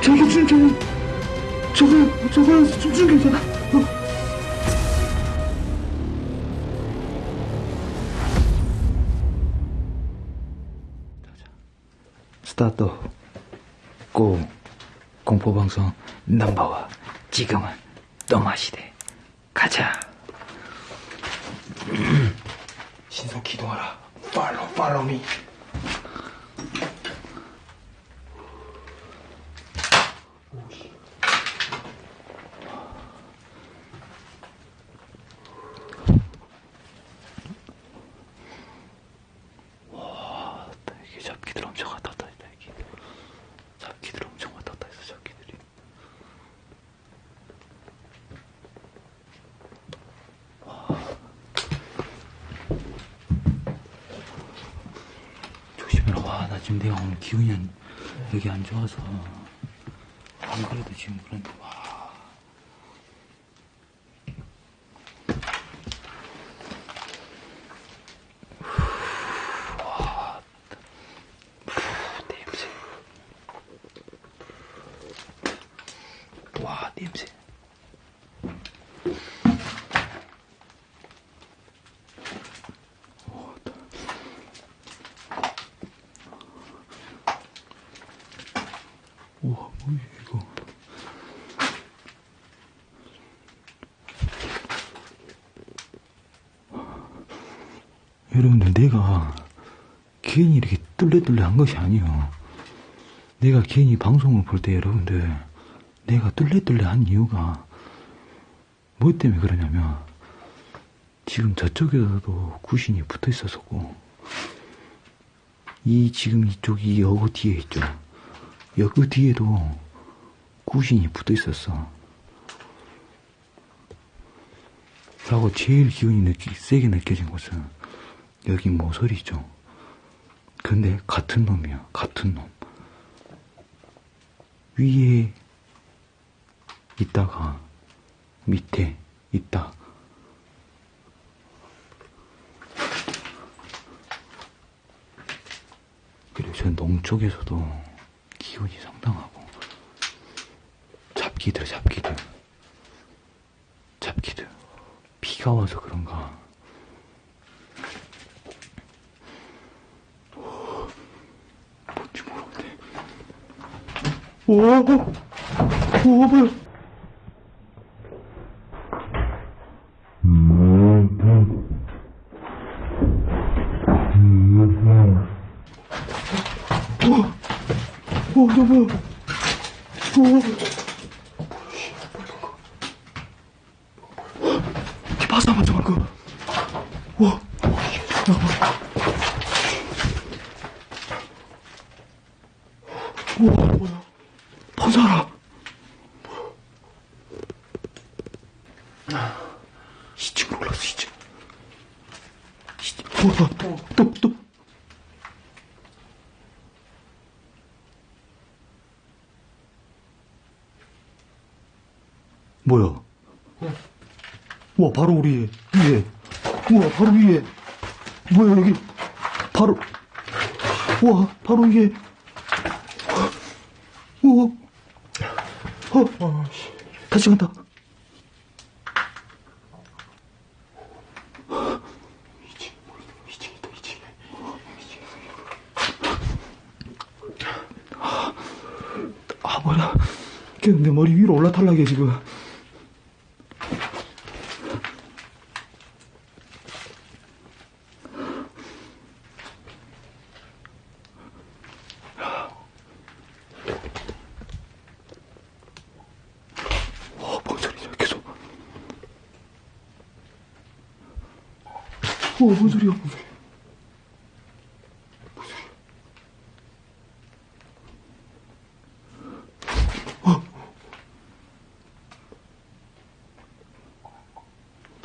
저거 진짜 저거 저거 숨죽 괜찮아 스타트 고 공포방송 넘버원 지금은 또마시대. 가자. 신속 기동하라. 팔로우 팔로우 미 이게 잡기들 엄청 왔다 갔다 했다 이게 잡기들 엄청 왔다 갔다 했어 잡기들이 조심해라 와나 지금 내가 오늘 기운이 안, 여기 안 좋아서. 안 그래도 지금 그런데 와 냄새 와 냄새 우와 뭐야 이거 여러분들 내가 괜히 이렇게 뚫레뚫레 한 것이 아니에요. 내가 괜히 방송을 볼 때 여러분들 내가 뚫레뚫레 한 이유가 뭐 때문에 그러냐면 지금 저쪽에서도 구신이 붙어 있었었고 이 지금 이쪽 이 여고 뒤에 있죠. 여고 뒤에도 구신이 붙어 있었어 라고 제일 기운이 느끼, 세게 느껴진 것은 여기 모서리죠. 근데 같은 놈이야. 같은 놈. 위에 있다가 밑에 있다. 그리고 저 농쪽에서도 기운이 상당하고. 잡기들 잡기들. 잡기들. 비가 와서 그런가 뭔지 모르는데 오, 오, 뭐야? 오, 너뭐야? 오, 봤어, 봤어, 방금. 와, 우와, 뭐야? 번사라. 이층으로 올랐어, 2층. 2층. 우와, 또, 또. 뭐야? 우와, 바로 우리 위에. 우와, 바로 위에. 뭐야, 여기. 바로. 우와, 바로 위에. 우와. 어, 다시 간다. 아, 뭐야. 내 머리 위로 올라탈락해, 지금.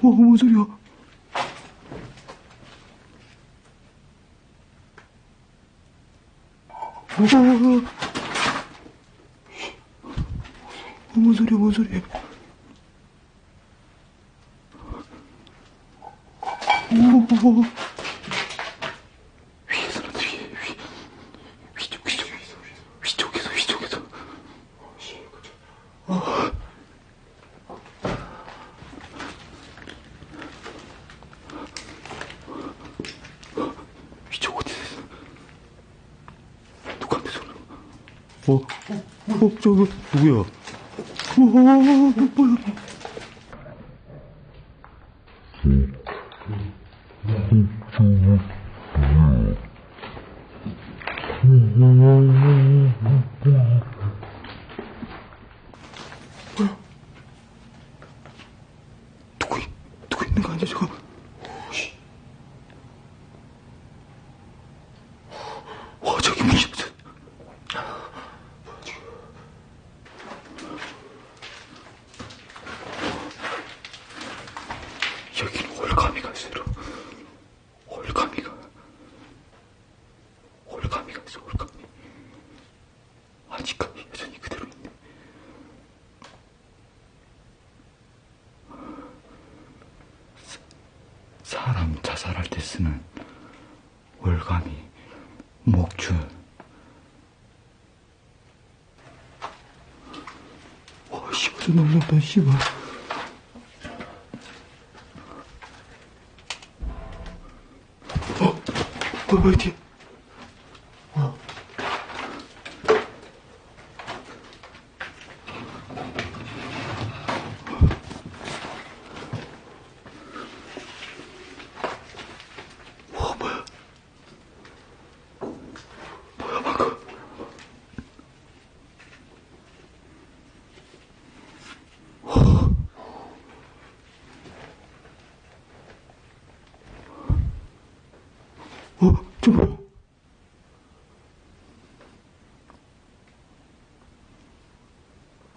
뭐, 뭔 소리야? 어, 뭔 소리야, 뭔 소리야. 오, 오, 오. 어, 어, 저기, 누구야? 어, 뭐야? 누구 누구 있는 거 아니야 저거? 사람 자살할 때 쓰는 월감이 목줄 와 씨발 좀 놀랍다 씨발 어? 어 뭐야 뒤에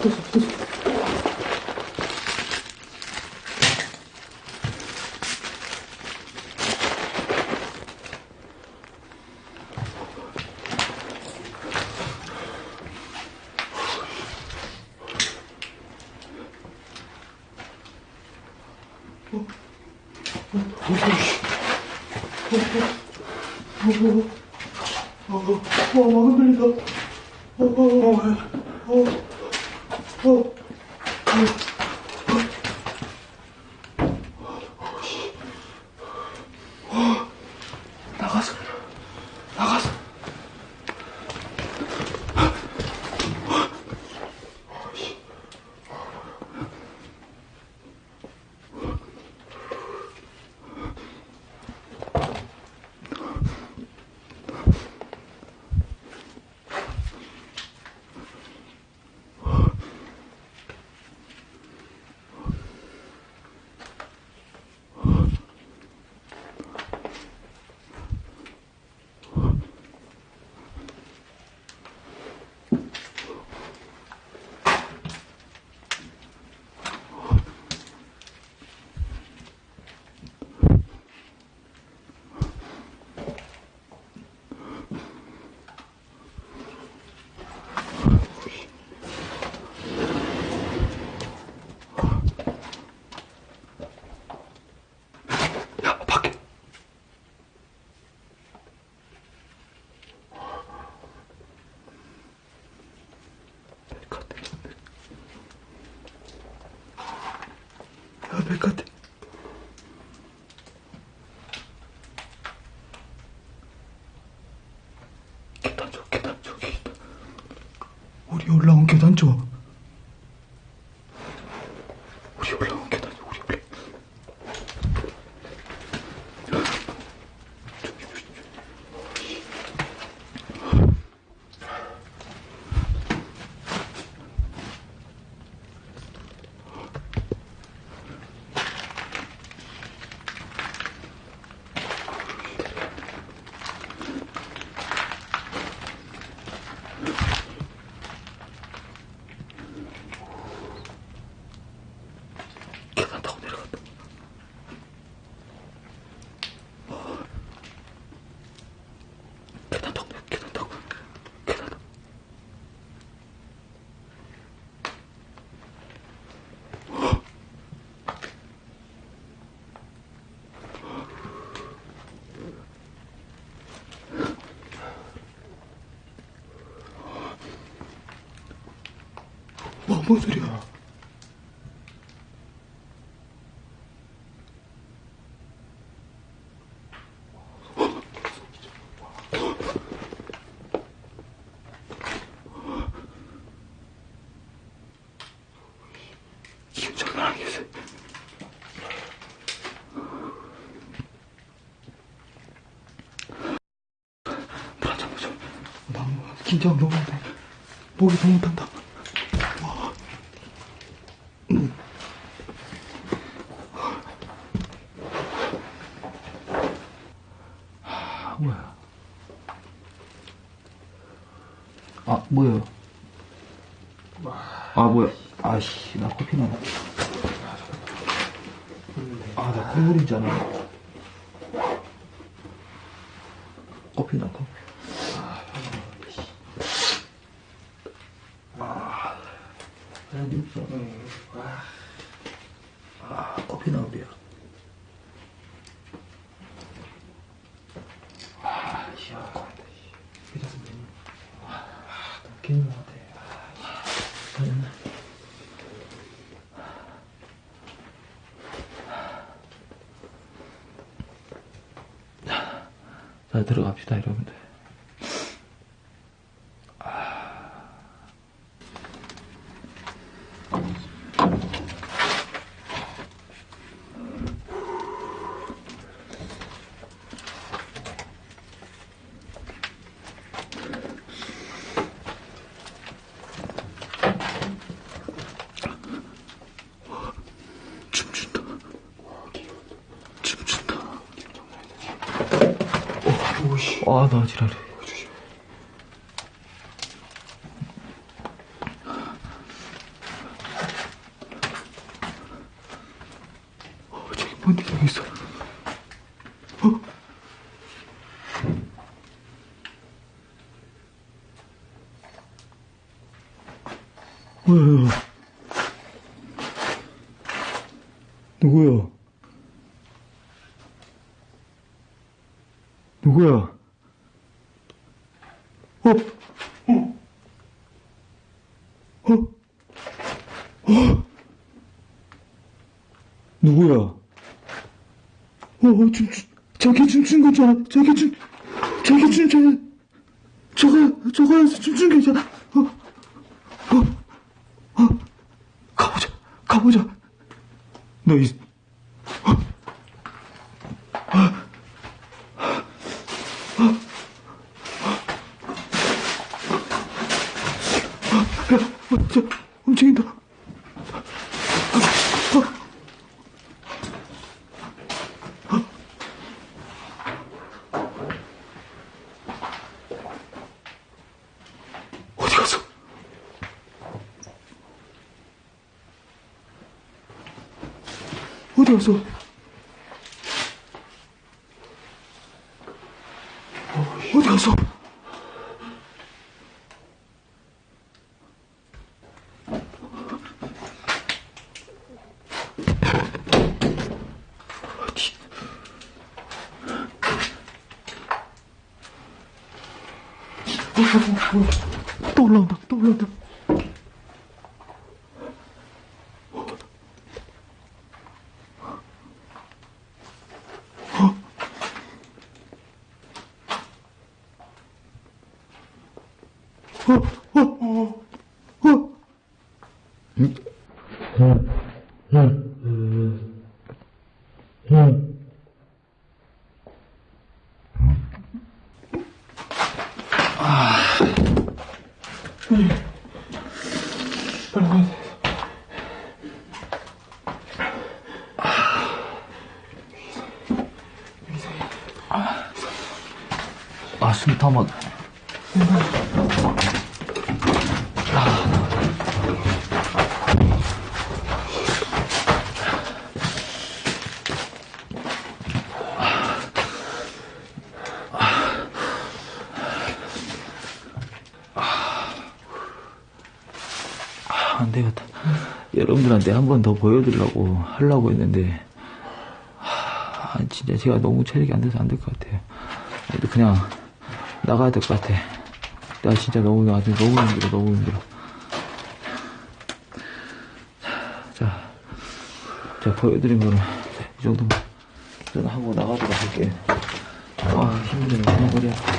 Oh, oh, oh. 것 같아. 백화대. 뭔 소리야? 긴장 너무 한다. 목이 너무 탄다. 와. 음. 아, 뭐야? 아, 뭐야? 아, 뭐야? 아씨, 나 커피 나나. 아, 나 콧물인 줄 알아. 커피 나, 커피. 아, 아니, 없어. 아, 커피 나오려. 아, 시원하다. 괜찮습니다. 아, 너무 괜히 것 같아. 아, 됐나? 자, 들어갑시다, 여러분들. 춤춘다. 춤춘다. 어, 오씨. 아, 나 지랄해. 어, 저기 뭔데 저기 있어. 어? 뭐야? 누구야? 누구야? 어? 어? 누구야? 어, 어, 춤, 춤, 저기 춤춘 거잖아. 저기 춤, 저기 춤, 저, 저거, 저거에서 춤춘 거잖아. 어, 어, 어, 가보자, 가보자. 너 이, 어, 저, 움직인다. 또 올라온다, 또 올라온다. 응? 어, 응? 어, 응? 어, 응? 여러분들한테 한 번 더 보여드리려고 하려고 했는데, 아, 진짜 제가 너무 체력이 안 돼서 안 될 것 같아요. 그냥 나가야 될 것 같아. 나 진짜 너무, 나한테 너무 힘들어, 너무 힘들어. 자, 자, 보여드린 거는 이 정도만 하고 나가도록 할게요. 아, 힘드네, 그냥 머리야. 구